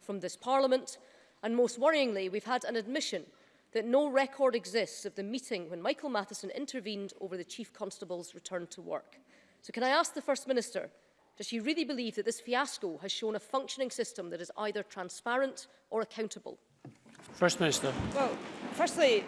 from this Parliament, and most worryingly, we've had an admission that no record exists of the meeting when Michael Matheson intervened over the Chief Constable's return to work. So can I ask the First Minister, does she really believe that this fiasco has shown a functioning system that is either transparent or accountable? First Minister. Well, firstly,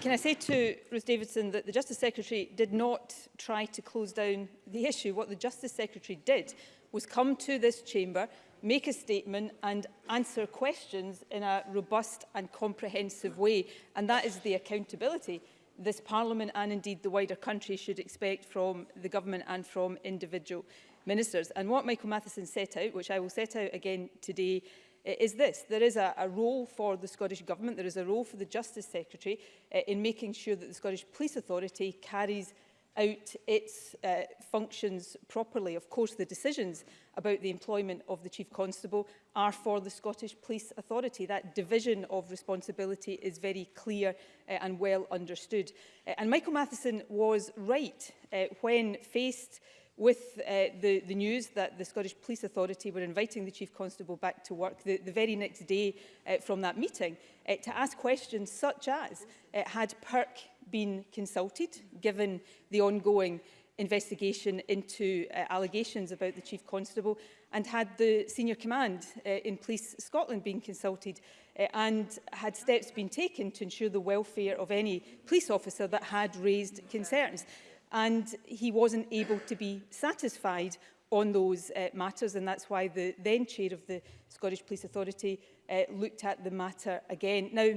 can I say to Ruth Davidson that the Justice Secretary did not try to close down the issue. What the Justice Secretary did was come to this chamber make a statement and answer questions in a robust and comprehensive way. And that is the accountability this Parliament and indeed the wider country should expect from the government and from individual ministers. And what Michael Matheson set out, which I will set out again today, is this. There is a, a role for the Scottish Government, there is a role for the Justice Secretary uh, in making sure that the Scottish Police Authority carries out its uh, functions properly. Of course, the decisions about the employment of the Chief Constable are for the Scottish Police Authority. That division of responsibility is very clear uh, and well understood. Uh, and Michael Matheson was right uh, when faced with uh, the, the news that the Scottish Police Authority were inviting the Chief Constable back to work the, the very next day uh, from that meeting uh, to ask questions such as uh, had Perk been consulted, given the ongoing investigation into uh, allegations about the Chief Constable and had the senior command uh, in Police Scotland been consulted uh, and had steps been taken to ensure the welfare of any police officer that had raised concerns. And he wasn't able to be satisfied on those uh, matters and that's why the then chair of the Scottish Police Authority uh, looked at the matter again. Now,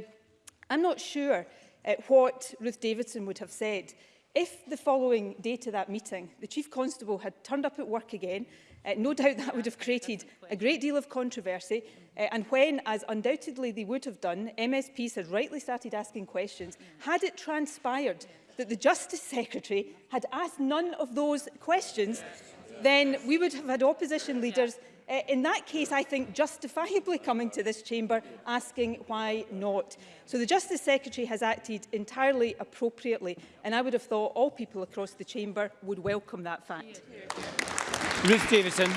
I'm not sure uh, what Ruth Davidson would have said if the following day to that meeting, the Chief Constable had turned up at work again, uh, no doubt that would have created a great deal of controversy. Uh, and when, as undoubtedly they would have done, MSPs had rightly started asking questions, had it transpired that the Justice Secretary had asked none of those questions, then we would have had opposition leaders uh, in that case, I think justifiably coming to this chamber asking why not. So the Justice Secretary has acted entirely appropriately, and I would have thought all people across the chamber would welcome that fact. Ruth Davidson.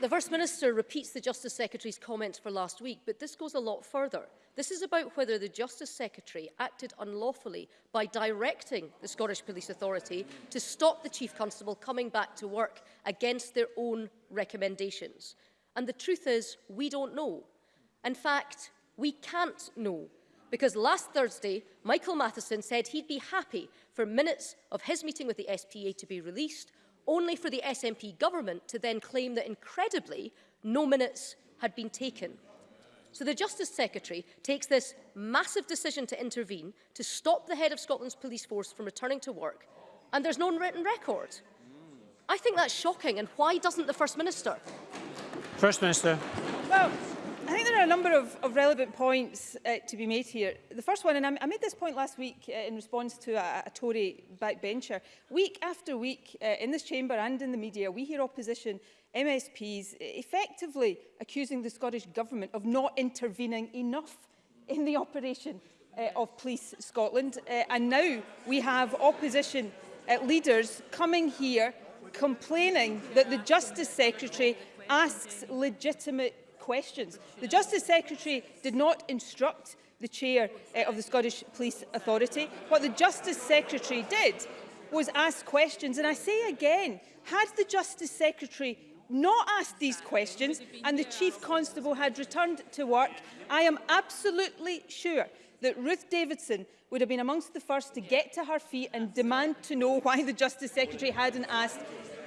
The First Minister repeats the Justice Secretary's comments for last week, but this goes a lot further. This is about whether the Justice Secretary acted unlawfully by directing the Scottish Police Authority to stop the Chief Constable coming back to work against their own recommendations. And the truth is, we don't know. In fact, we can't know because last Thursday, Michael Matheson said he'd be happy for minutes of his meeting with the SPA to be released only for the SNP government to then claim that incredibly no minutes had been taken. So the Justice Secretary takes this massive decision to intervene to stop the head of Scotland's police force from returning to work, and there's no written record. I think that's shocking, and why doesn't the First Minister? First Minister. Well, I think there are a number of, of relevant points uh, to be made here. The first one, and I, I made this point last week uh, in response to a, a Tory backbencher. Week after week uh, in this chamber and in the media, we hear opposition MSPs effectively accusing the Scottish Government of not intervening enough in the operation uh, of Police Scotland. Uh, and now we have opposition uh, leaders coming here complaining that the Justice Secretary asks legitimate questions. The Justice Secretary did not instruct the chair uh, of the Scottish Police Authority. What the Justice Secretary did was ask questions. And I say again, had the Justice Secretary not asked these questions and the Chief Constable had returned to work, I am absolutely sure that Ruth Davidson would have been amongst the first to get to her feet and demand to know why the Justice Secretary hadn't asked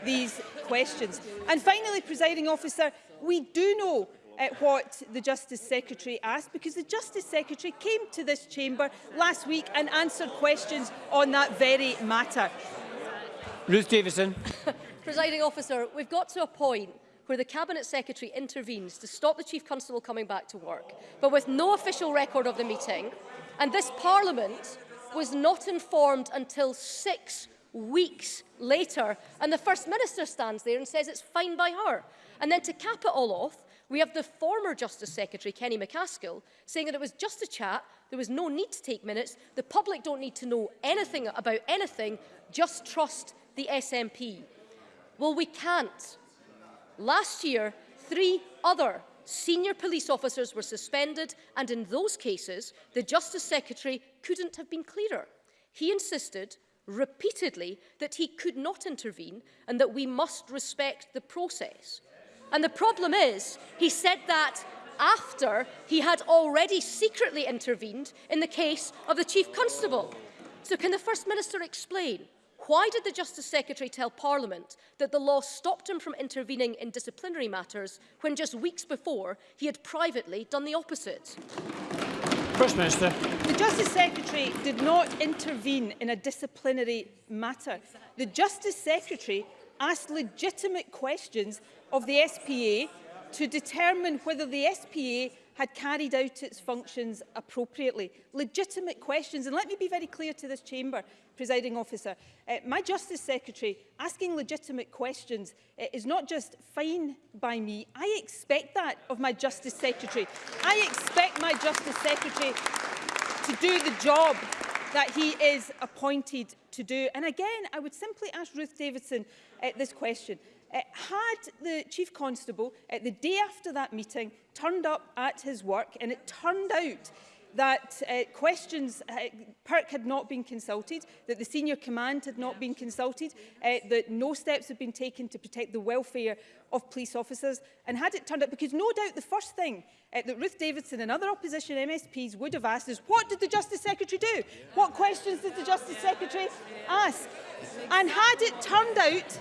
these questions. And finally, presiding officer, we do know at what the Justice Secretary asked because the Justice Secretary came to this chamber last week and answered questions on that very matter. Ruth Davison. Presiding officer, we've got to a point where the Cabinet Secretary intervenes to stop the Chief Constable coming back to work, but with no official record of the meeting, and this Parliament was not informed until six weeks later, and the First Minister stands there and says it's fine by her. And then to cap it all off, We have the former Justice Secretary, Kenny McCaskill, saying that it was just a chat, there was no need to take minutes, the public don't need to know anything about anything, just trust the SNP. Well, we can't. Last year, three other senior police officers were suspended, and in those cases, the Justice Secretary couldn't have been clearer. He insisted repeatedly that he could not intervene and that we must respect the process. And the problem is, he said that after he had already secretly intervened in the case of the Chief Constable. So can the First Minister explain why did the Justice Secretary tell Parliament that the law stopped him from intervening in disciplinary matters when just weeks before he had privately done the opposite? First Minister. The Justice Secretary did not intervene in a disciplinary matter. The Justice Secretary asked legitimate questions of the SPA to determine whether the SPA had carried out its functions appropriately. Legitimate questions, and let me be very clear to this chamber, presiding officer. Uh, my Justice Secretary asking legitimate questions uh, is not just fine by me, I expect that of my Justice Secretary. I expect my Justice Secretary to do the job that he is appointed to do. And again, I would simply ask Ruth Davidson uh, this question. Uh, had the Chief Constable, uh, the day after that meeting, turned up at his work and it turned out that uh, questions, uh, perk had not been consulted, that the senior command had not been consulted, uh, that no steps had been taken to protect the welfare of police officers. And had it turned out, because no doubt the first thing uh, that Ruth Davidson and other opposition MSPs would have asked is, what did the Justice Secretary do? Yeah. What questions did the Justice Secretary ask? And had it turned out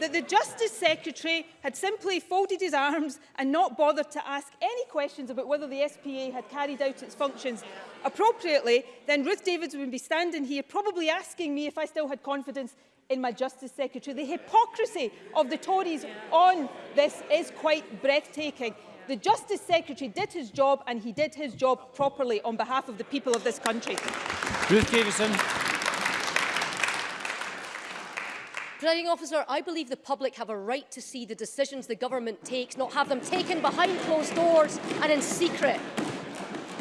that the Justice Secretary had simply folded his arms and not bothered to ask any questions about whether the SPA had carried out its functions appropriately, then Ruth Davids would be standing here probably asking me if I still had confidence in my Justice Secretary. The hypocrisy of the Tories on this is quite breathtaking. The Justice Secretary did his job and he did his job properly on behalf of the people of this country. Ruth Davidson. Presiding officer, I believe the public have a right to see the decisions the government takes, not have them taken behind closed doors and in secret.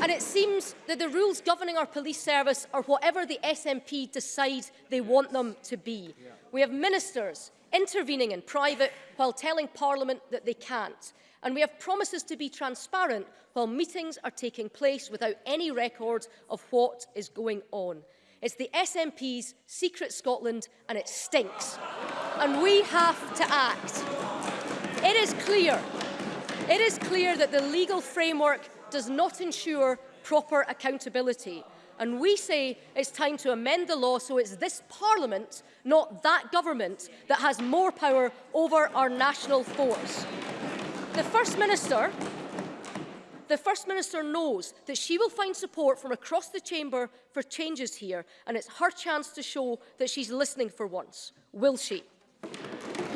And it seems that the rules governing our police service are whatever the SNP decide they want them to be. We have ministers intervening in private while telling Parliament that they can't. And we have promises to be transparent while meetings are taking place without any record of what is going on. It's the SNP's secret Scotland and it stinks. and we have to act. It is clear, it is clear that the legal framework does not ensure proper accountability. And we say it's time to amend the law so it's this parliament, not that government, that has more power over our national force. The First Minister the First Minister knows that she will find support from across the chamber for changes here, and it's her chance to show that she's listening for once. Will she?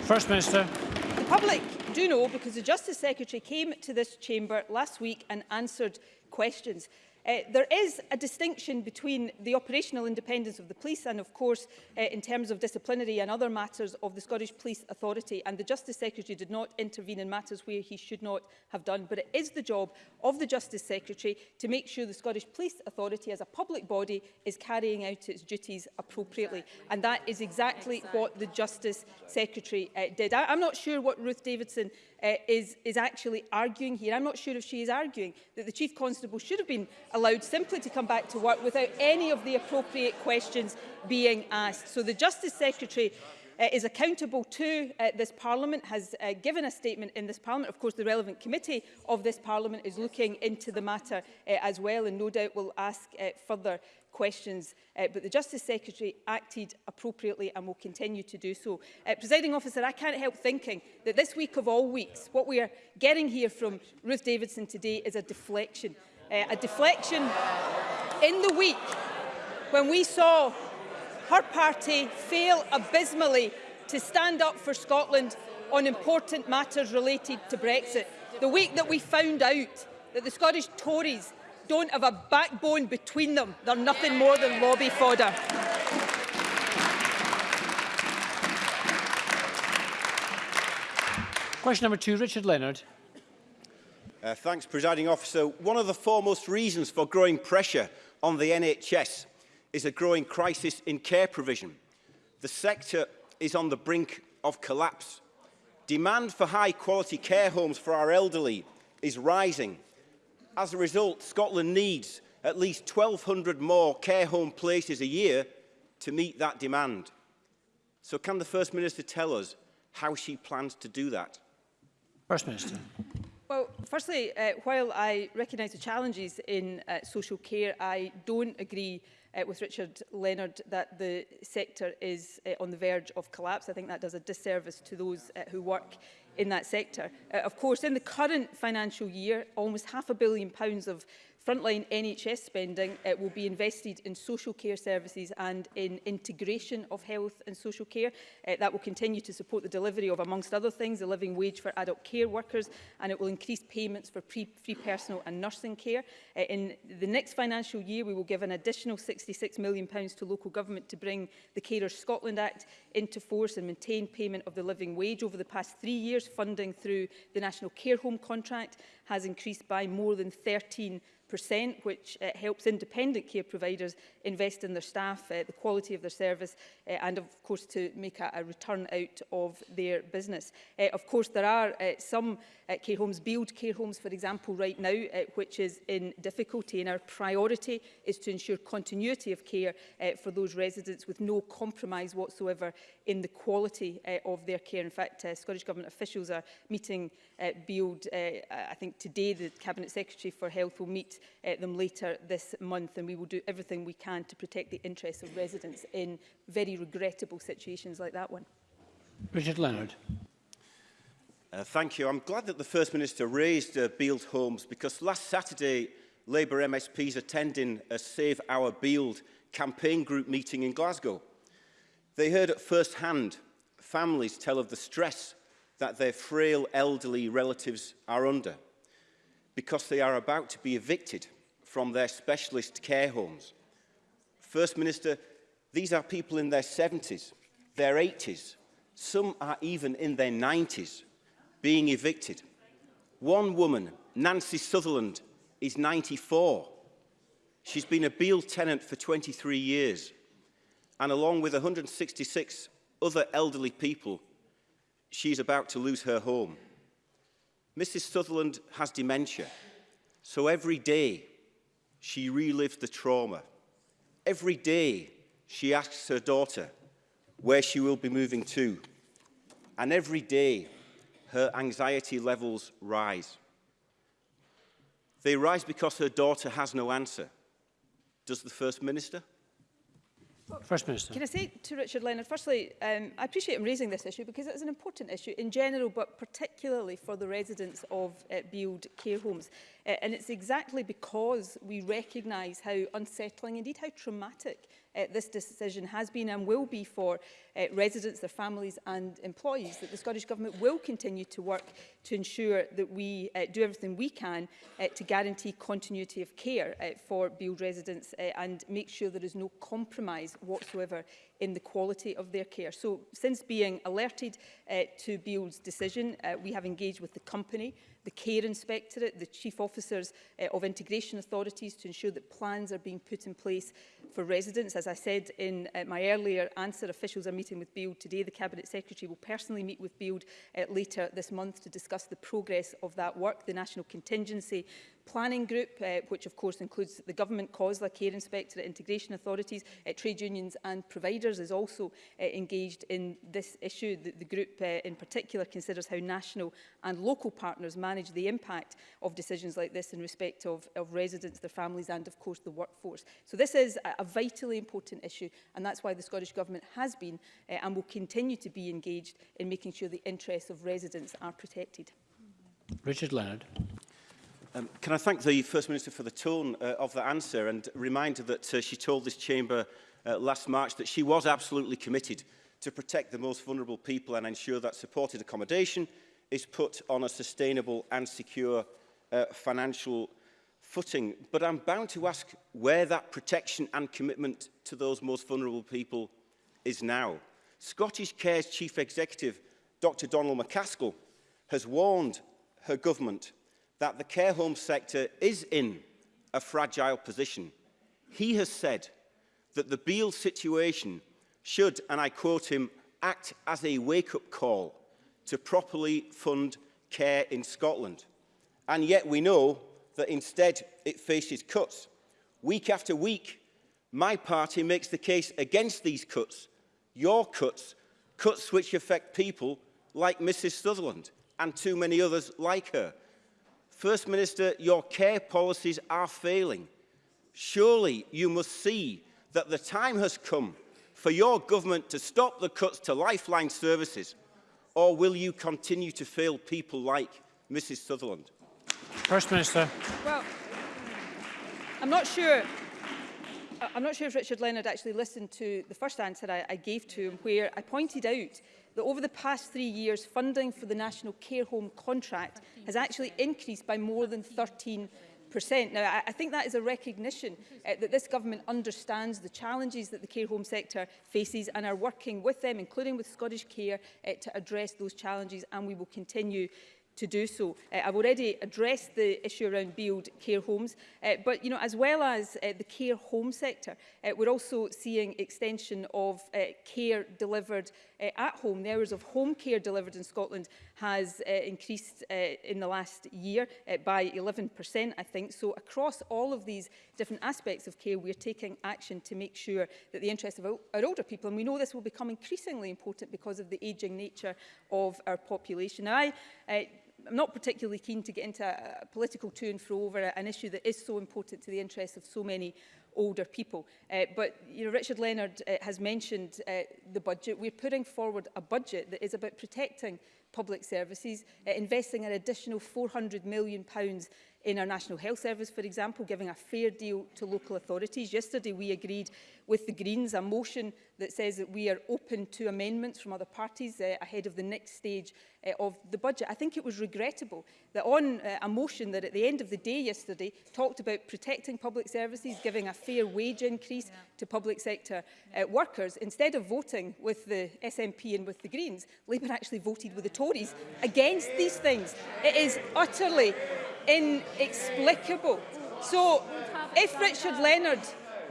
First Minister. The public do know because the Justice Secretary came to this chamber last week and answered questions. Uh, there is a distinction between the operational independence of the police and, of course, uh, in terms of disciplinary and other matters of the Scottish Police Authority and the Justice Secretary did not intervene in matters where he should not have done. But it is the job of the Justice Secretary to make sure the Scottish Police Authority as a public body is carrying out its duties appropriately. Exactly. And that is exactly, exactly what the Justice Secretary uh, did. I, I'm not sure what Ruth Davidson uh, is, is actually arguing here. I'm not sure if she is arguing that the Chief Constable should have been allowed simply to come back to work without any of the appropriate questions being asked. So the Justice Secretary uh, is accountable to uh, this Parliament, has uh, given a statement in this Parliament. Of course, the relevant committee of this Parliament is looking into the matter uh, as well and no doubt will ask uh, further questions. Uh, but the Justice Secretary acted appropriately and will continue to do so. Uh, Presiding officer, I can't help thinking that this week of all weeks, what we are getting here from Ruth Davidson today is a deflection. uh, a deflection in the week when we saw her party fail abysmally to stand up for Scotland on important matters related to Brexit. The week that we found out that the Scottish Tories don't have a backbone between them, they're nothing more than lobby fodder. Question number two, Richard Leonard. Uh, thanks, Presiding Officer. One of the foremost reasons for growing pressure on the NHS is a growing crisis in care provision. The sector is on the brink of collapse. Demand for high-quality care homes for our elderly is rising. As a result, Scotland needs at least 1,200 more care home places a year to meet that demand. So can the First Minister tell us how she plans to do that? First Minister. Well, firstly, uh, while I recognise the challenges in uh, social care, I don't agree uh, with Richard Leonard that the sector is uh, on the verge of collapse. I think that does a disservice to those uh, who work in that sector. Uh, of course, in the current financial year, almost half a billion pounds of Frontline NHS spending it will be invested in social care services and in integration of health and social care. Uh, that will continue to support the delivery of, amongst other things, a living wage for adult care workers and it will increase payments for pre free personal and nursing care. Uh, in the next financial year, we will give an additional £66 million pounds to local government to bring the Carers Scotland Act into force and maintain payment of the living wage. Over the past three years, funding through the National Care Home Contract has increased by more than 13 6%, which uh, helps independent care providers invest in their staff, uh, the quality of their service uh, and of course to make a, a return out of their business. Uh, of course there are uh, some uh, care homes, build care homes for example right now, uh, which is in difficulty and our priority is to ensure continuity of care uh, for those residents with no compromise whatsoever in the quality uh, of their care. In fact, uh, Scottish Government officials are meeting uh, build, uh, I think today the Cabinet Secretary for Health will meet uh, them later this month and we will do everything we can to protect the interests of residents in very regrettable situations like that one. Richard Leonard. Uh, thank you. I'm glad that the First Minister raised uh, Beeld homes because last Saturday Labour MSPs attending a Save Our Beeld campaign group meeting in Glasgow. They heard at first hand families tell of the stress that their frail elderly relatives are under because they are about to be evicted from their specialist care homes. First Minister, these are people in their 70s, their 80s, some are even in their 90s, being evicted. One woman, Nancy Sutherland, is 94. She's been a Beale tenant for 23 years, and along with 166 other elderly people, she's about to lose her home. Mrs Sutherland has dementia, so every day she relived the trauma. Every day she asks her daughter where she will be moving to. And every day her anxiety levels rise. They rise because her daughter has no answer. Does the First Minister? First Minister. Can I say to Richard Leonard, firstly, um, I appreciate him raising this issue because it is an important issue in general, but particularly for the residents of uh, Beald care homes. Uh, and it's exactly because we recognise how unsettling, indeed how traumatic uh, this decision has been and will be for uh, residents, their families and employees, that the Scottish Government will continue to work to ensure that we uh, do everything we can uh, to guarantee continuity of care uh, for Beald residents uh, and make sure there is no compromise whatsoever in the quality of their care. So since being alerted uh, to Beald's decision, uh, we have engaged with the company, the Care Inspectorate, the Chief Officers uh, of Integration Authorities to ensure that plans are being put in place for residents. As I said in uh, my earlier answer, officials are meeting with Build today. The Cabinet Secretary will personally meet with Build uh, later this month to discuss the progress of that work. The National Contingency Planning Group, uh, which of course includes the Government, COSLA, Care Inspectorate, Integration Authorities, uh, trade unions and providers, is also uh, engaged in this issue. The, the group uh, in particular considers how national and local partners manage the impact of decisions like this in respect of, of residents, their families and of course the workforce. So this is, a vitally important issue and that's why the Scottish Government has been uh, and will continue to be engaged in making sure the interests of residents are protected. Richard Leonard. Um, can I thank the First Minister for the tone uh, of the answer and remind her that uh, she told this chamber uh, last March that she was absolutely committed to protect the most vulnerable people and ensure that supported accommodation is put on a sustainable and secure uh, financial footing, but I'm bound to ask where that protection and commitment to those most vulnerable people is now. Scottish Care's chief executive, Dr Donald McCaskill, has warned her government that the care home sector is in a fragile position. He has said that the Beale situation should, and I quote him, act as a wake-up call to properly fund care in Scotland. And yet we know that instead it faces cuts. Week after week, my party makes the case against these cuts, your cuts, cuts which affect people like Mrs Sutherland and too many others like her. First Minister, your care policies are failing. Surely you must see that the time has come for your government to stop the cuts to lifeline services, or will you continue to fail people like Mrs Sutherland? First Minister. Well, I'm not sure I'm not sure if Richard Leonard actually listened to the first answer I, I gave to him, where I pointed out that over the past three years, funding for the National Care Home Contract has actually increased by more than 13 Now, I, I think that is a recognition uh, that this government understands the challenges that the care home sector faces and are working with them, including with Scottish Care, uh, to address those challenges, and we will continue to do so. Uh, I've already addressed the issue around build care homes, uh, but you know, as well as uh, the care home sector, uh, we're also seeing extension of uh, care delivered uh, at home. The hours of home care delivered in Scotland has uh, increased uh, in the last year uh, by 11%, I think. So across all of these different aspects of care, we're taking action to make sure that the interests of our, our older people, and we know this will become increasingly important because of the ageing nature of our population. Now, I uh, I'm not particularly keen to get into a, political to and fro over an issue that is so important to the interests of so many older people. Uh, but you know, Richard Leonard uh, has mentioned uh, the budget. We're putting forward a budget that is about protecting public services, uh, investing an additional £400 million pounds in our National Health Service, for example, giving a fair deal to local authorities. Yesterday, we agreed with the Greens a motion that says that we are open to amendments from other parties uh, ahead of the next stage uh, of the budget. I think it was regrettable that on uh, a motion that at the end of the day yesterday talked about protecting public services, giving a fair wage increase yeah. to public sector uh, workers, instead of voting with the SNP and with the Greens, Labour actually voted with the Tories against these things. It is utterly inexplicable. So if Richard Leonard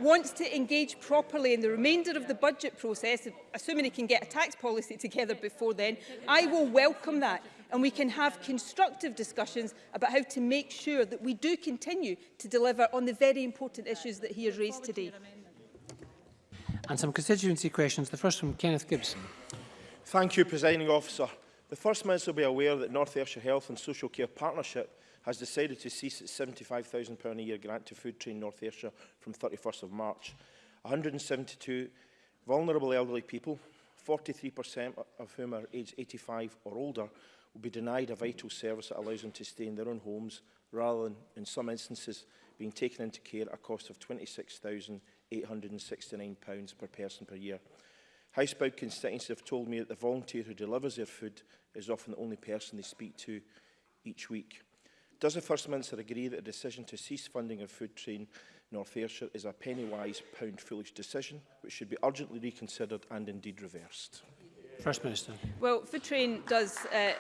wants to engage properly in the remainder of the budget process, assuming he can get a tax policy together before then, I will welcome that and we can have constructive discussions about how to make sure that we do continue to deliver on the very important issues that he has raised today. And some constituency questions, the first from Kenneth Gibson. Thank you, Presiding Officer. The First Minister will be aware that North Ayrshire Health and Social Care Partnership has decided to cease its £75,000 a year grant to Food Train North Ayrshire from 31st of March. 172 vulnerable elderly people, 43% of whom are aged 85 or older, will be denied a vital service that allows them to stay in their own homes rather than, in some instances, being taken into care at a cost of £26,869 per person per year. Housebound constituents have told me that the volunteer who delivers their food is often the only person they speak to each week. Does the First Minister agree that the decision to cease funding of Food Train North Ayrshire is a penny-wise, pound-foolish decision which should be urgently reconsidered and indeed reversed? First Minister. Well, Food Train does uh,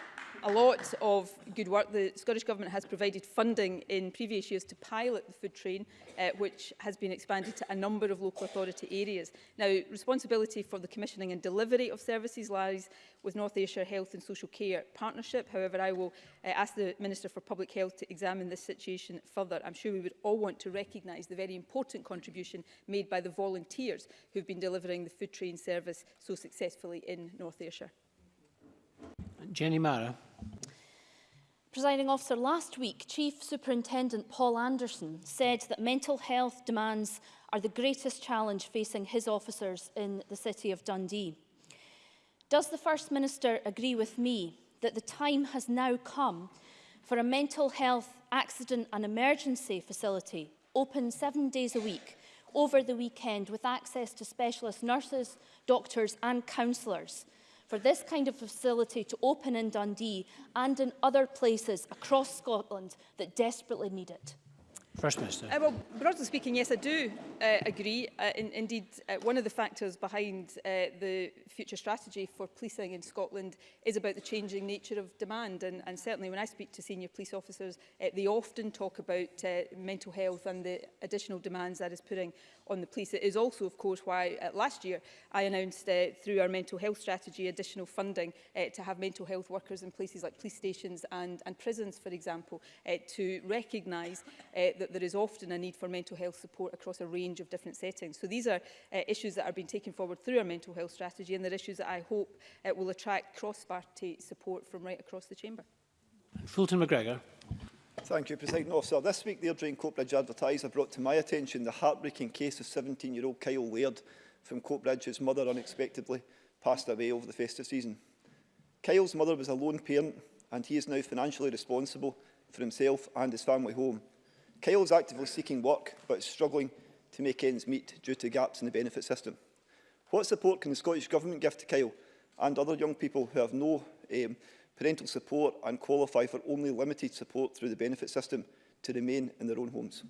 a lot of good work. The Scottish Government has provided funding in previous years to pilot the food train, uh, which has been expanded to a number of local authority areas. Now, responsibility for the commissioning and delivery of services lies with North Ayrshire Health and Social Care Partnership. However, I will uh, ask the Minister for Public Health to examine this situation further. I'm sure we would all want to recognise the very important contribution made by the volunteers who've been delivering the food train service so successfully in North Ayrshire. Jenny Mara. Presiding officer, last week Chief Superintendent Paul Anderson said that mental health demands are the greatest challenge facing his officers in the city of Dundee. Does the First Minister agree with me that the time has now come for a mental health accident and emergency facility open seven days a week over the weekend with access to specialist nurses, doctors and counsellors for this kind of facility to open in Dundee and in other places across Scotland that desperately need it. First Minister. Uh, well, broadly speaking, yes, I do uh, agree. Uh, in, indeed, uh, one of the factors behind uh, the future strategy for policing in Scotland is about the changing nature of demand. And, and certainly when I speak to senior police officers, uh, they often talk about uh, mental health and the additional demands that is putting on the police. It is also, of course, why uh, last year I announced uh, through our mental health strategy additional funding uh, to have mental health workers in places like police stations and, and prisons, for example, uh, to recognise uh, that that there is often a need for mental health support across a range of different settings. So these are uh, issues that are being taken forward through our mental health strategy and they're issues that I hope uh, will attract cross-party support from right across the chamber. Fulton MacGregor. Thank you, President Officer. This week, the Airdrie and Coatbridge advertiser brought to my attention the heartbreaking case of 17-year-old Kyle Laird from Coatbridge, whose mother unexpectedly passed away over the festive season. Kyle's mother was a lone parent, and he is now financially responsible for himself and his family home. Kyle is actively seeking work but is struggling to make ends meet due to gaps in the benefit system. What support can the Scottish Government give to Kyle and other young people who have no um, parental support and qualify for only limited support through the benefit system to remain in their own homes?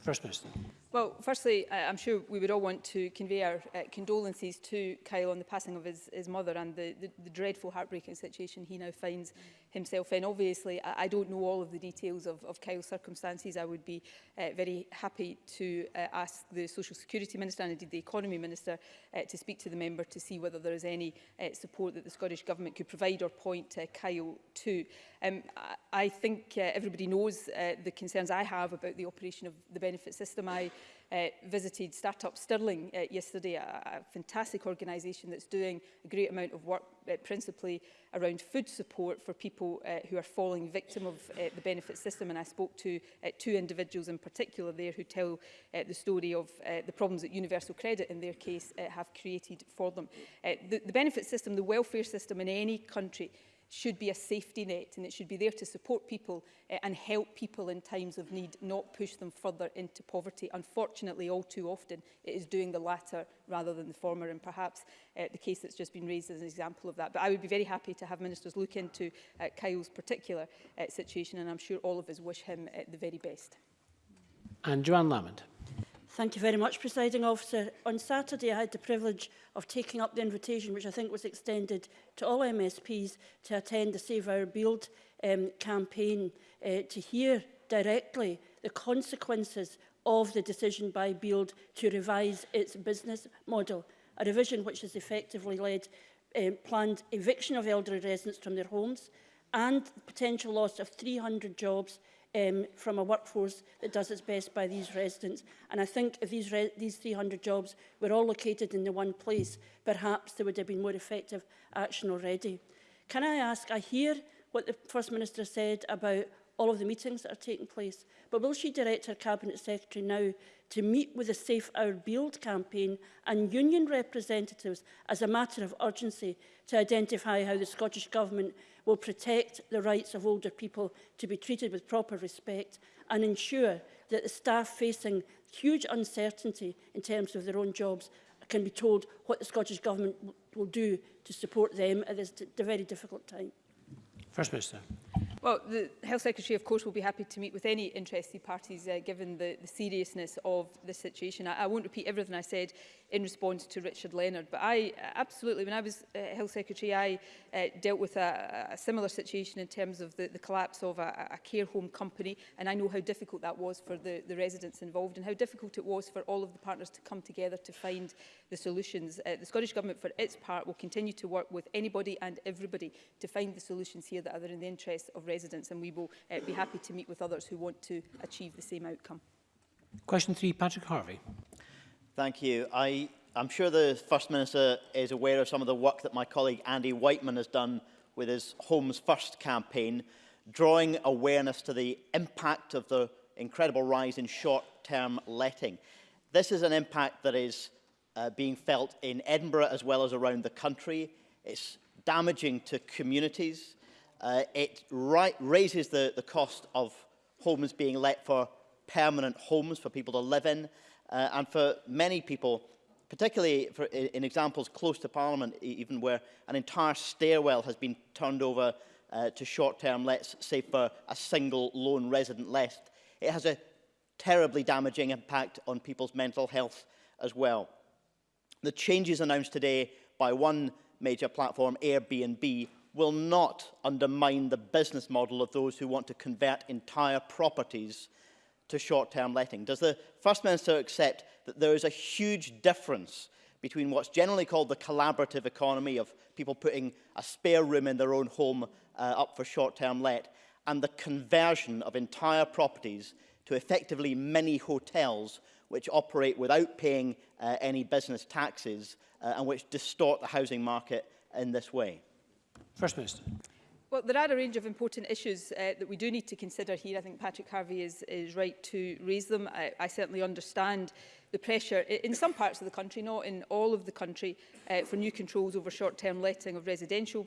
First Minister. Well, firstly, uh, I'm sure we would all want to convey our uh, condolences to Kyle on the passing of his, his mother and the, the, the dreadful, heartbreaking situation he now finds himself in. Obviously, I, I don't know all of the details of, of Kyle's circumstances. I would be uh, very happy to uh, ask the Social Security Minister and indeed the Economy Minister uh, to speak to the member to see whether there is any uh, support that the Scottish Government could provide or point uh, Kyle to. Um, I, think uh, everybody knows uh, the concerns I have about the operation of the benefit system. I uh, visited Startup Stirling uh, yesterday, a, a fantastic organisation that's doing a great amount of work uh, principally around food support for people uh, who are falling victim of uh, the benefit system. And I spoke to uh, two individuals in particular there who tell uh, the story of uh, the problems that Universal Credit in their case uh, have created for them. Uh, the, the benefit system, the welfare system in any country should be a safety net and it should be there to support people uh, and help people in times of need, not push them further into poverty. Unfortunately, all too often, it is doing the latter rather than the former and perhaps uh, the case that's just been raised is an example of that. But I would be very happy to have ministers look into uh, Kyle's particular uh, situation and I'm sure all of us wish him uh, the very best. And Joanne Lamond. Thank you very much, Presiding Officer. On Saturday, I had the privilege of taking up the invitation, which I think was extended to all MSPs, to attend the Save Our Build um, campaign uh, to hear directly the consequences of the decision by Build to revise its business model, a revision which has effectively led um, planned eviction of elderly residents from their homes and potential loss of 300 jobs um, from a workforce that does its best by these residents. And I think if these, these 300 jobs were all located in the one place, perhaps there would have been more effective action already. Can I ask, I hear what the First Minister said about all of the meetings that are taking place, but will she direct her Cabinet Secretary now to meet with the Safe Our Build campaign and union representatives as a matter of urgency to identify how the Scottish Government will protect the rights of older people to be treated with proper respect and ensure that the staff facing huge uncertainty in terms of their own jobs can be told what the Scottish Government will do to support them at this very difficult time. First Minister. Well, the Health Secretary, of course, will be happy to meet with any interested parties, uh, given the, the seriousness of the situation. I, I won't repeat everything I said in response to Richard Leonard. But I absolutely, when I was uh, Health Secretary, I uh, dealt with a, a similar situation in terms of the, the collapse of a, a care home company. And I know how difficult that was for the, the residents involved and how difficult it was for all of the partners to come together to find the solutions. Uh, the Scottish Government, for its part, will continue to work with anybody and everybody to find the solutions here that are in the interests of residents. And we will uh, be happy to meet with others who want to achieve the same outcome. Question three, Patrick Harvey. Thank you. I, I'm sure the First Minister is aware of some of the work that my colleague Andy Whiteman has done with his Homes First campaign, drawing awareness to the impact of the incredible rise in short-term letting. This is an impact that is uh, being felt in Edinburgh as well as around the country. It's damaging to communities. Uh, it raises the, the cost of homes being let for permanent homes for people to live in. Uh, and for many people, particularly for, in, in examples close to Parliament, e, even where an entire stairwell has been turned over uh, to short-term lets, say for a single lone resident left, it has a terribly damaging impact on people's mental health as well. The changes announced today by one major platform, Airbnb, will not undermine the business model of those who want to convert entire properties to short-term letting? Does the First Minister accept that there is a huge difference between what's generally called the collaborative economy of people putting a spare room in their own home uh, up for short-term let and the conversion of entire properties to effectively many hotels which operate without paying uh, any business taxes uh, and which distort the housing market in this way? First Minister. Well, there are a range of important issues uh, that we do need to consider here. I think Patrick Harvey is, is right to raise them. I, I certainly understand the pressure in some parts of the country, not in all of the country, uh, for new controls over short-term letting of residential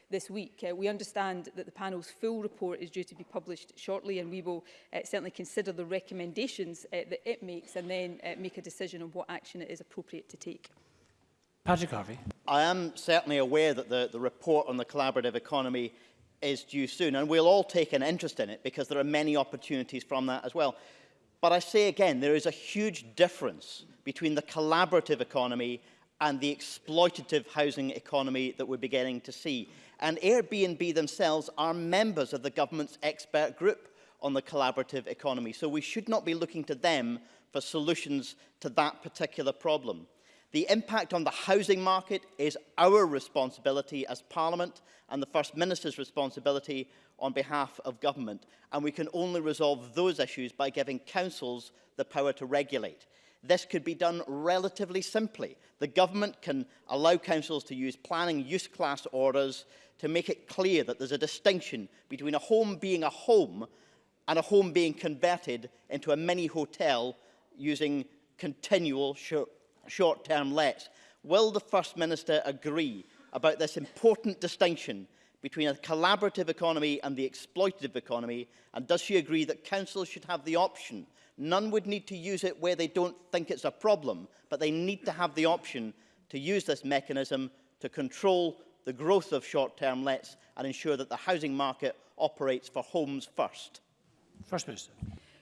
this week. Uh, we understand that the panel's full report is due to be published shortly and we will uh, certainly consider the recommendations uh, that it makes and then uh, make a decision on what action it is appropriate to take. Patrick Harvey. I am certainly aware that the, the report on the collaborative economy is due soon and we'll all take an interest in it because there are many opportunities from that as well. But I say again, there is a huge difference between the collaborative economy and the exploitative housing economy that we're beginning to see. And Airbnb themselves are members of the government's expert group on the collaborative economy. So we should not be looking to them for solutions to that particular problem. The impact on the housing market is our responsibility as Parliament and the First Minister's responsibility on behalf of government. And we can only resolve those issues by giving councils the power to regulate. This could be done relatively simply. The government can allow councils to use planning use class orders to make it clear that there's a distinction between a home being a home and a home being converted into a mini hotel using continual sh short-term lets. Will the First Minister agree about this important distinction between a collaborative economy and the exploitative economy? And does she agree that councils should have the option None would need to use it where they don't think it's a problem, but they need to have the option to use this mechanism to control the growth of short-term lets and ensure that the housing market operates for homes first. First Minister.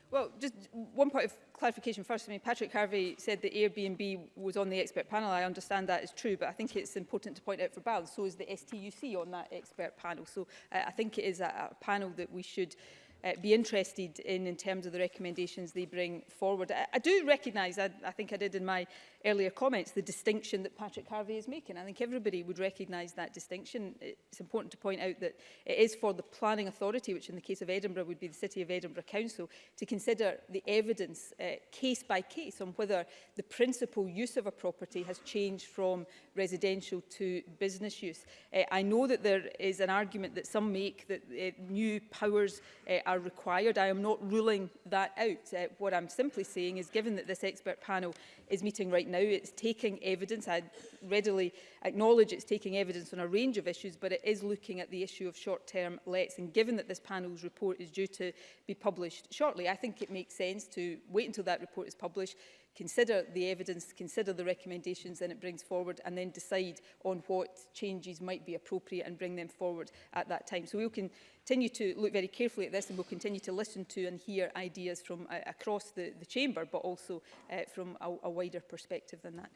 Well, just one point of clarification first. I mean, Patrick Harvey said that Airbnb was on the expert panel. I understand that is true, but I think it's important to point out for balance. So is the STUC on that expert panel. So uh, I think it is a, a panel that we should uh, be interested in in terms of the recommendations they bring forward. I, I do recognise, I, I think I did in my earlier comments, the distinction that Patrick Harvey is making. I think everybody would recognise that distinction. It's important to point out that it is for the planning authority, which in the case of Edinburgh would be the City of Edinburgh Council, to consider the evidence uh, case by case on whether the principal use of a property has changed from residential to business use. Uh, I know that there is an argument that some make that uh, new powers uh, are required. I am not ruling that out. Uh, what I'm simply saying is given that this expert panel is meeting right now now. It's taking evidence. I readily acknowledge it's taking evidence on a range of issues, but it is looking at the issue of short-term lets. And given that this panel's report is due to be published shortly, I think it makes sense to wait until that report is published, consider the evidence, consider the recommendations that it brings forward and then decide on what changes might be appropriate and bring them forward at that time. So we'll continue to look very carefully at this and we'll continue to listen to and hear ideas from uh, across the, the chamber but also uh, from a, a wider perspective than that.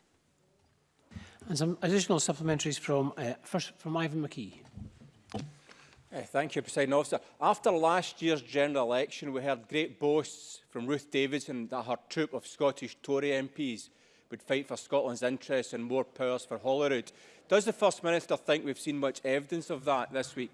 And some additional supplementaries from, uh, first from Ivan McKee. Eh, thank you, President Officer. After last year's general election, we heard great boasts from Ruth Davidson that her troop of Scottish Tory MPs would fight for Scotland's interests and more powers for Holyrood. Does the First Minister think we've seen much evidence of that this week?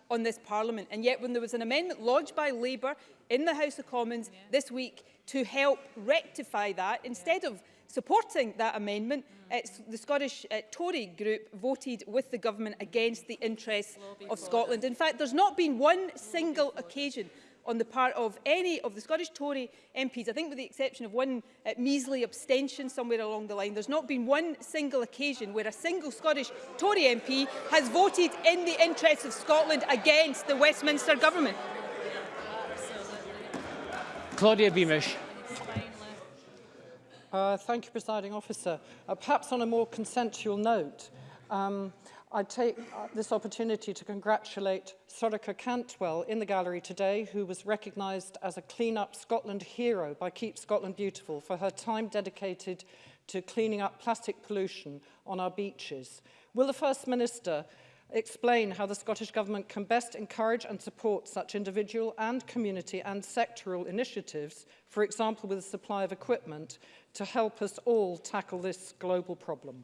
on this parliament. And yet when there was an amendment lodged by Labour in the House of Commons yeah. this week to help rectify that, instead yeah. of supporting that amendment, uh, the Scottish uh, Tory group voted with the government against the interests of Scotland. In fact, there's not been one single occasion on the part of any of the Scottish Tory MPs, I think with the exception of one uh, measly abstention somewhere along the line, there's not been one single occasion where a single Scottish Tory MP has voted in the interests of Scotland against the Westminster Government. Claudia Beamish. Uh, thank you, presiding officer. Uh, perhaps on a more consensual note, um, I take uh, this opportunity to congratulate Soroka Cantwell in the gallery today, who was recognised as a Clean Up Scotland hero by Keep Scotland Beautiful for her time dedicated to cleaning up plastic pollution on our beaches. Will the First Minister explain how the Scottish Government can best encourage and support such individual and community and sectoral initiatives, for example with the supply of equipment, to help us all tackle this global problem?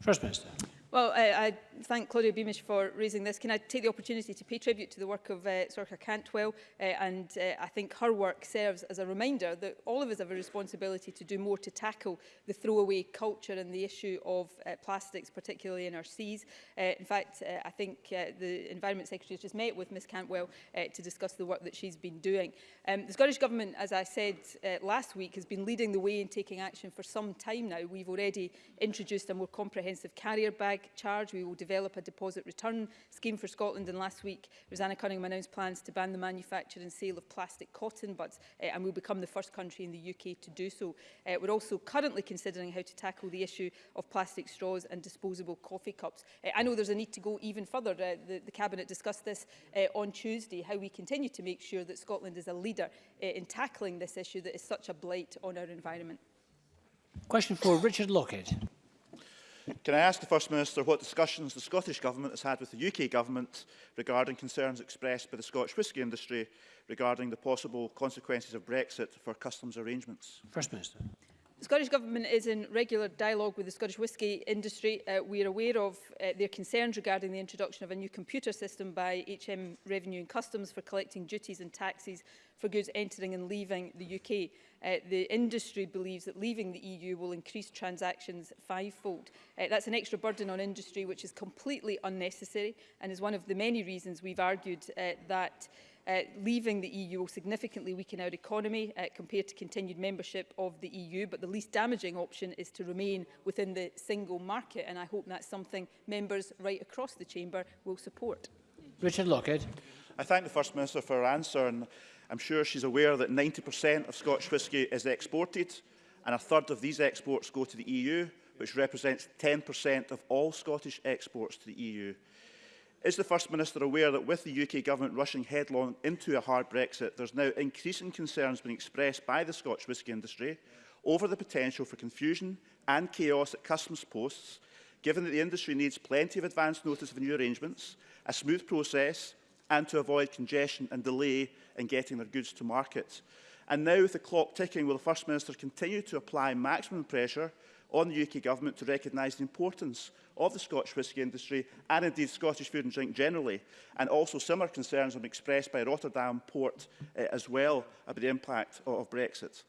First Minister. Well, I, I thank Claudia Beamish for raising this. Can I take the opportunity to pay tribute to the work of uh, Sorka Cantwell? Uh, and uh, I think her work serves as a reminder that all of us have a responsibility to do more to tackle the throwaway culture and the issue of uh, plastics, particularly in our seas. Uh, in fact, uh, I think uh, the Environment Secretary has just met with Ms Cantwell uh, to discuss the work that she's been doing. Um, the Scottish Government, as I said uh, last week, has been leading the way in taking action for some time now. We've already introduced a more comprehensive carrier bag charge. We will develop a deposit return scheme for Scotland. And last week, Rosanna Cunningham announced plans to ban the manufacture and sale of plastic cotton buds, uh, eh, and we'll become the first country in the UK to do so. Uh, we're also currently considering how to tackle the issue of plastic straws and disposable coffee cups. Uh, I know there's a need to go even further. Uh, the, the Cabinet discussed this uh, on Tuesday, how we continue to make sure that Scotland is a leader uh, in tackling this issue that is such a blight on our environment. Question for Richard Lockett. Can I ask the First Minister what discussions the Scottish Government has had with the UK Government regarding concerns expressed by the Scottish whisky industry regarding the possible consequences of Brexit for customs arrangements? First Minister. The Scottish Government is in regular dialogue with the Scottish whisky industry. Uh, we are aware of uh, their concerns regarding the introduction of a new computer system by HM Revenue and Customs for collecting duties and taxes for goods entering and leaving the UK. Uh, the industry believes that leaving the EU will increase transactions fivefold. Uh, that's an extra burden on industry which is completely unnecessary and is one of the many reasons we've argued uh, that Uh, leaving the EU will significantly weaken our economy uh, compared to continued membership of the EU, but the least damaging option is to remain within the single market, and I hope that's something members right across the chamber will support. Richard Lockhead. I thank the First Minister for her answer, and I'm sure she's aware that 90% of Scotch whisky is exported, and a third of these exports go to the EU, which represents 10% of all Scottish exports to the EU. Is the First Minister aware that with the UK Government rushing headlong into a hard Brexit, there's now increasing concerns being expressed by the Scotch whisky industry over the potential for confusion and chaos at customs posts, given that the industry needs plenty of advance notice of new arrangements, a smooth process, and to avoid congestion and delay in getting their goods to market. And now, with the clock ticking, will the First Minister continue to apply maximum pressure on the UK Government to recognise the importance of the Scotch whisky industry and indeed Scottish food and drink generally. And also similar concerns have expressed by Rotterdam Port uh, as well about the impact of, of Brexit.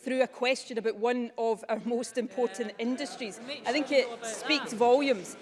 through a question about one of our most important yeah. industries. I think it speaks that. volumes.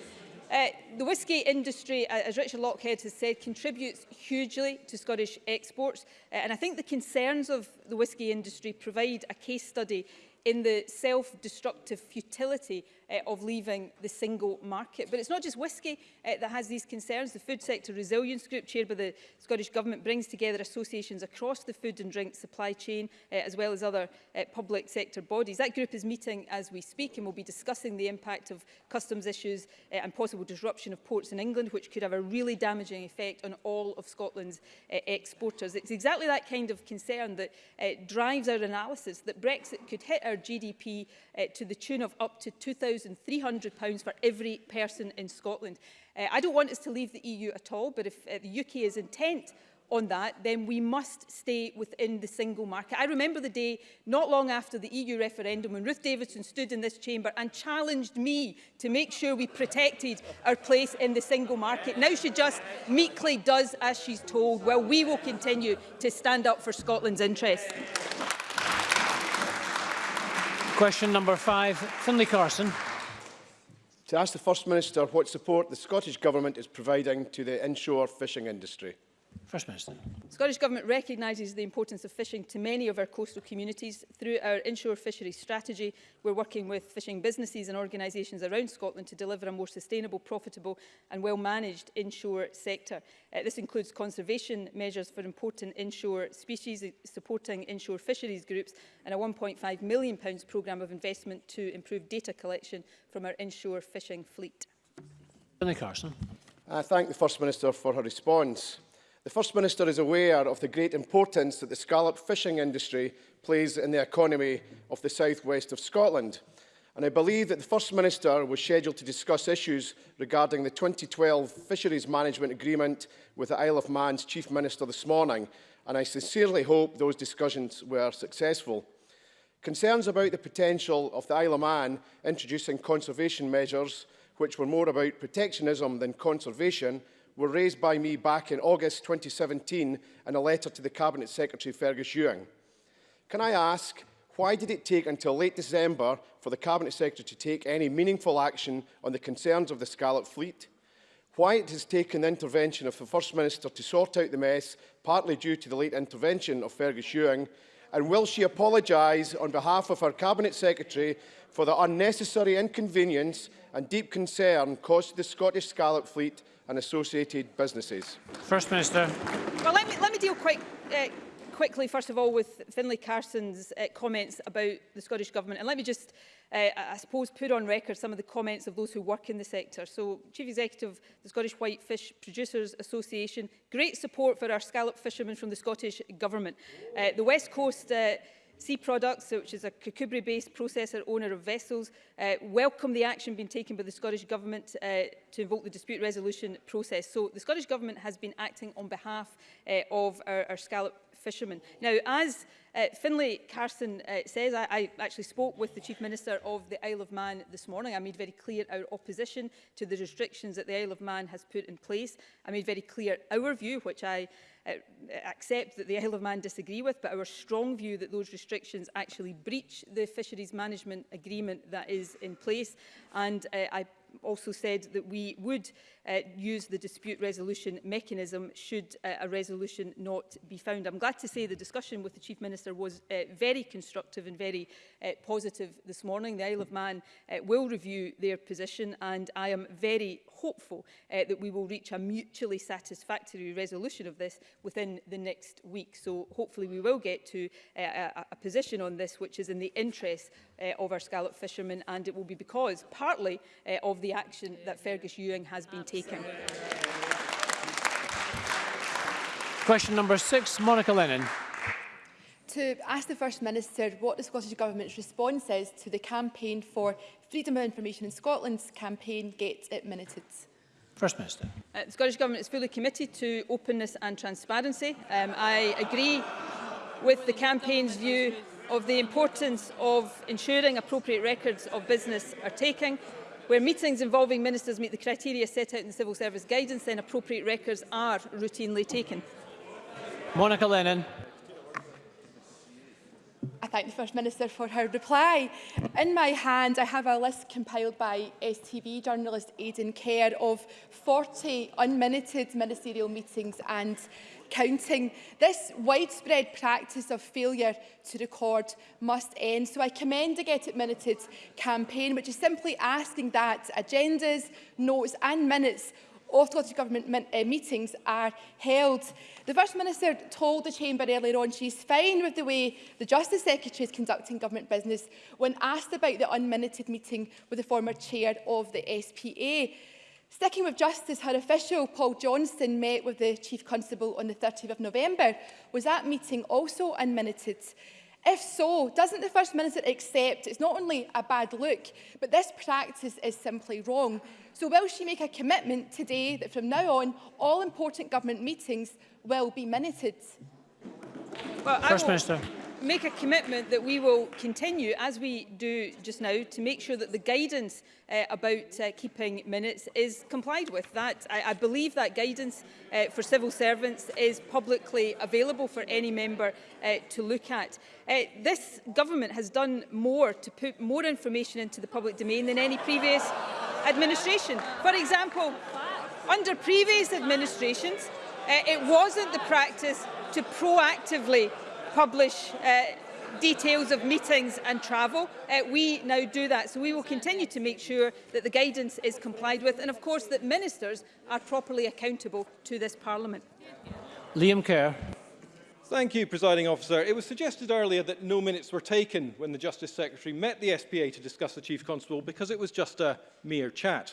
Uh, the whisky industry, as Richard Lockhead has said, contributes hugely to Scottish exports. Uh, and I think the concerns of the whisky industry provide a case study in the self-destructive futility uh, of leaving the single market. But it's not just whisky uh, that has these concerns. The Food Sector Resilience Group, chaired by the Scottish Government, brings together associations across the food and drink supply chain, uh, as well as other uh, public sector bodies. That group is meeting as we speak and will be discussing the impact of customs issues uh, and possible disruption of ports in England, which could have a really damaging effect on all of Scotland's uh, exporters. It's exactly that kind of concern that uh, drives our analysis that Brexit could hit our GDP uh, to the tune of up to 2,000 £1,300 for every person in Scotland. Uh, I don't want us to leave the EU at all, but if uh, the UK is intent on that, then we must stay within the single market. I remember the day not long after the EU referendum when Ruth Davidson stood in this chamber and challenged me to make sure we protected our place in the single market. Now she just meekly does as she's told, Well, we will continue to stand up for Scotland's interests. Question number five, Finlay Carson. To ask the First Minister what support the Scottish Government is providing to the inshore fishing industry. First Minister. Scottish Government recognises the importance of fishing to many of our coastal communities. Through our inshore fishery strategy, we're working with fishing businesses and organisations around Scotland to deliver a more sustainable, profitable and well-managed inshore sector. Uh, this includes conservation measures for important inshore species, uh, supporting inshore fisheries groups and a £1.5 million programme of investment to improve data collection from our inshore fishing fleet. Benny Carson. I thank the First Minister for her response. The First Minister is aware of the great importance that the scallop fishing industry plays in the economy of the southwest of Scotland. And I believe that the First Minister was scheduled to discuss issues regarding the 2012 Fisheries Management Agreement with the Isle of Man's Chief Minister this morning, and I sincerely hope those discussions were successful. Concerns about the potential of the Isle of Man introducing conservation measures, which were more about protectionism than conservation, were raised by me back in August 2017 in a letter to the Cabinet Secretary Fergus Ewing. Can I ask, why did it take until late December for the Cabinet Secretary to take any meaningful action on the concerns of the Scarlet Fleet? Why it has taken the intervention of the First Minister to sort out the mess, partly due to the late intervention of Fergus Ewing, and will she apologise on behalf of her Cabinet Secretary for the unnecessary inconvenience and deep concern caused to the Scottish Scarlet Fleet and associated businesses. First Minister. Well, let me, let me deal quite uh, quickly, first of all, with Finlay Carson's uh, comments about the Scottish Government. And let me just, uh, I suppose, put on record some of the comments of those who work in the sector. So, Chief Executive of the Scottish White Fish Producers Association, great support for our scallop fishermen from the Scottish Government. Uh, the West Coast... Uh, Sea Products, which is a Kukubri-based processor owner of vessels, uh, welcome the action being taken by the Scottish Government uh, to invoke the dispute resolution process. So the Scottish Government has been acting on behalf uh, of our, our scallop fishermen. Now, as uh, Finlay Carson uh, says, I, I actually spoke with the Chief Minister of the Isle of Man this morning. I made very clear our opposition to the restrictions that the Isle of Man has put in place. I made very clear our view, which I Uh, uh, accept that the Isle of Man disagree with, but our strong view that those restrictions actually breach the fisheries management agreement that is in place. And uh, I also said that we would uh, use the dispute resolution mechanism should uh, a resolution not be found. I'm glad to say the discussion with the Chief Minister was uh, very constructive and very uh, positive this morning. The Isle of Man uh, will review their position and I am very hopeful uh, that we will reach a mutually satisfactory resolution of this within the next week. So hopefully we will get to uh, a, a position on this which is in the interest uh, of our scallop fishermen and it will be because partly uh, of the action that Fergus Ewing has been taking taken. Question number six, Monica Lennon. To ask the First Minister what the Scottish Government's response is to the campaign for Freedom of Information in Scotland's campaign Get It Minuted. First Minister. Uh, the Scottish Government is fully committed to openness and transparency. Um, I agree with the campaign's view of the importance of ensuring appropriate records of business are taken where meetings involving ministers meet the criteria set out in the Civil Service Guidance, then appropriate records are routinely taken. Monica Lennon. I thank the First Minister for her reply. In my hand, I have a list compiled by STV journalist Aidan Kerr of 40 unminuted ministerial meetings and counting. This widespread practice of failure to record must end. So I commend the Get It Minuted campaign, which is simply asking that agendas, notes and minutes of Scottish Government min uh, meetings are held. The First Minister told the Chamber earlier on she's fine with the way the Justice Secretary is conducting government business when asked about the unminuted meeting with the former chair of the SPA. Sticking with justice, her official Paul Johnston met with the Chief Constable on the 30th of November. Was that meeting also unminuted? If so, doesn't the First Minister accept it's not only a bad look, but this practice is simply wrong? So will she make a commitment today that from now on, all important government meetings will be minuted? Well, First Minister make a commitment that we will continue, as we do just now, to make sure that the guidance uh, about uh, keeping minutes is complied with. That I, I believe that guidance uh, for civil servants is publicly available for any member uh, to look at. Uh, this government has done more to put more information into the public domain than any previous administration. For example, under previous administrations, uh, it wasn't the practice to proactively publish uh, details of meetings and travel. Uh, we now do that. So we will continue to make sure that the guidance is complied with and of course that ministers are properly accountable to this parliament. Liam Kerr. Thank you, Presiding Officer. It was suggested earlier that no minutes were taken when the Justice Secretary met the SPA to discuss the Chief Constable because it was just a mere chat.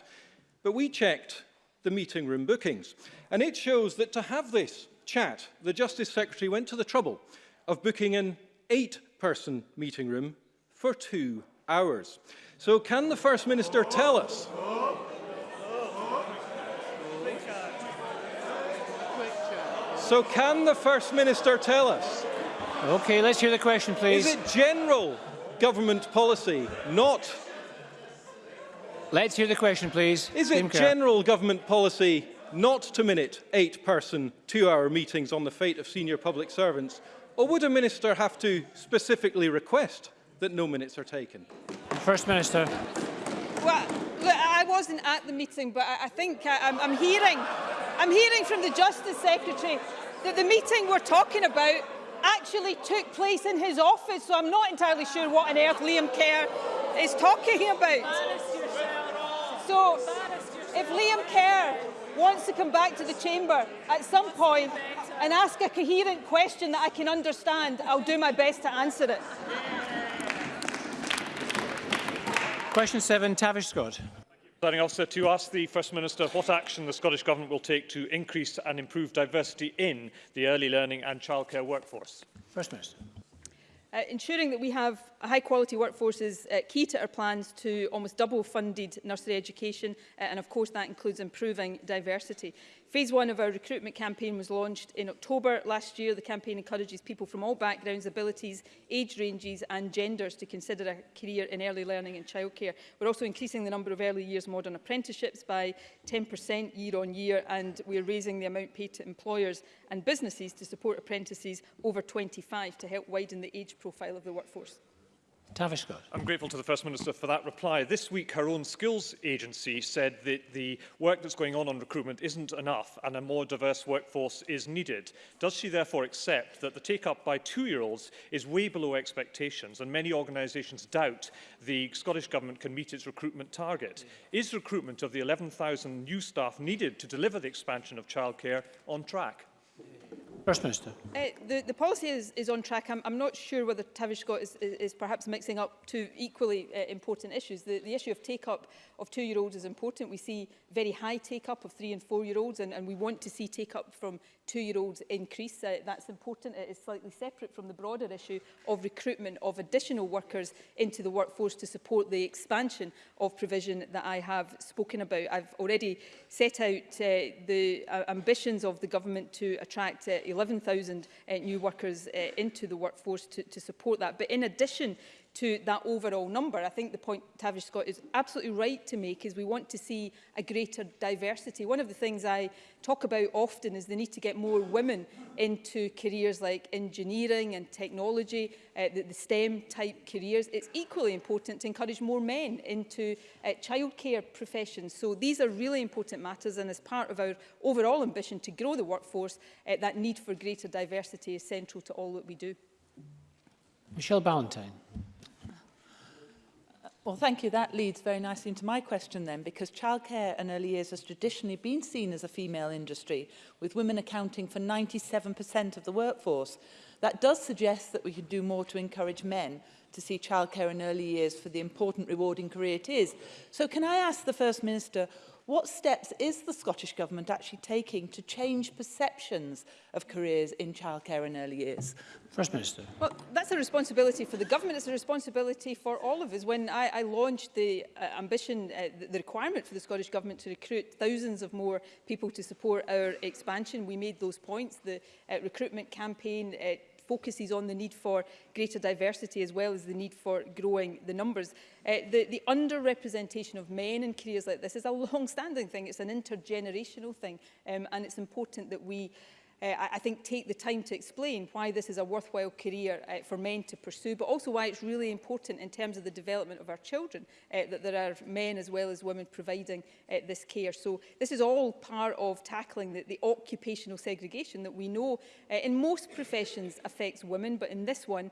But we checked the meeting room bookings and it shows that to have this chat, the Justice Secretary went to the trouble of booking an eight-person meeting room for two hours. So can the First Minister tell us... So can the First Minister tell us? OK, let's hear the question, please. Is it general government policy, not... Let's hear the question, please. Is it general government policy, not to minute eight-person, two-hour meetings on the fate of senior public servants, or would a minister have to specifically request that no minutes are taken? First Minister. Well, look, I wasn't at the meeting, but I, I think I, I'm, I'm hearing, I'm hearing from the Justice Secretary that the meeting we're talking about actually took place in his office, so I'm not entirely sure what on earth Liam Kerr is talking about. So, if Liam Kerr wants to come back to the chamber at some point and ask a coherent question that I can understand, I'll do my best to answer it. Question seven, Tavish Scott. Presiding officer, to ask the First Minister what action the Scottish Government will take to increase and improve diversity in the early learning and childcare workforce. First Minister. Uh, ensuring that we have a high quality workforce is uh, key to our plans to almost double funded nursery education uh, and of course that includes improving diversity. Phase one of our recruitment campaign was launched in October last year. The campaign encourages people from all backgrounds, abilities, age ranges and genders to consider a career in early learning and childcare. We're also increasing the number of early years modern apprenticeships by 10% year on year and we're raising the amount paid to employers and businesses to support apprentices over 25 to help widen the age profile of the workforce. Tavish I'm grateful to the First Minister for that reply. This week, her own skills agency said that the work that's going on on recruitment isn't enough and a more diverse workforce is needed. Does she therefore accept that the take-up by two-year-olds is way below expectations and many organisations doubt the Scottish Government can meet its recruitment target? Is recruitment of the 11,000 new staff needed to deliver the expansion of childcare on track? First Minister. Uh, the, the policy is, is on track. I'm, I'm not sure whether Tavish Scott is, is, is perhaps mixing up two equally uh, important issues. The, the issue of take-up of two-year-olds is important. We see very high take-up of three and four-year-olds, and, and we want to see take-up from two-year-olds increase. Uh, that's important. It is slightly separate from the broader issue of recruitment of additional workers into the workforce to support the expansion of provision that I have spoken about. I've already set out uh, the uh, ambitions of the government to attract uh, 11,000 uh, new workers uh, into the workforce to, to support that. But in addition to that overall number. I think the point Tavish Scott is absolutely right to make is we want to see a greater diversity. One of the things I talk about often is the need to get more women into careers like engineering and technology, uh, the, the STEM type careers. It's equally important to encourage more men into uh, childcare professions. So these are really important matters and as part of our overall ambition to grow the workforce, uh, that need for greater diversity is central to all that we do. Michelle Ballantyne. Well, thank you. That leads very nicely into my question then, because childcare in early years has traditionally been seen as a female industry, with women accounting for 97% of the workforce. That does suggest that we could do more to encourage men to see childcare in early years for the important rewarding career it is. So can I ask the First Minister, What steps is the Scottish Government actually taking to change perceptions of careers in childcare in early years? First Minister. Well, that's a responsibility for the government. It's a responsibility for all of us. When I, I launched the uh, ambition, uh, the requirement for the Scottish Government to recruit thousands of more people to support our expansion, we made those points. The uh, recruitment campaign uh, focuses on the need for greater diversity as well as the need for growing the numbers. Uh, the, the underrepresentation of men in careers like this is a long-standing thing. It's an intergenerational thing um, and it's important that we uh, I, I think, take the time to explain why this is a worthwhile career uh, for men to pursue, but also why it's really important in terms of the development of our children, uh, that there are men as well as women providing uh, this care. So this is all part of tackling the, the occupational segregation that we know uh, in most professions affects women, but in this one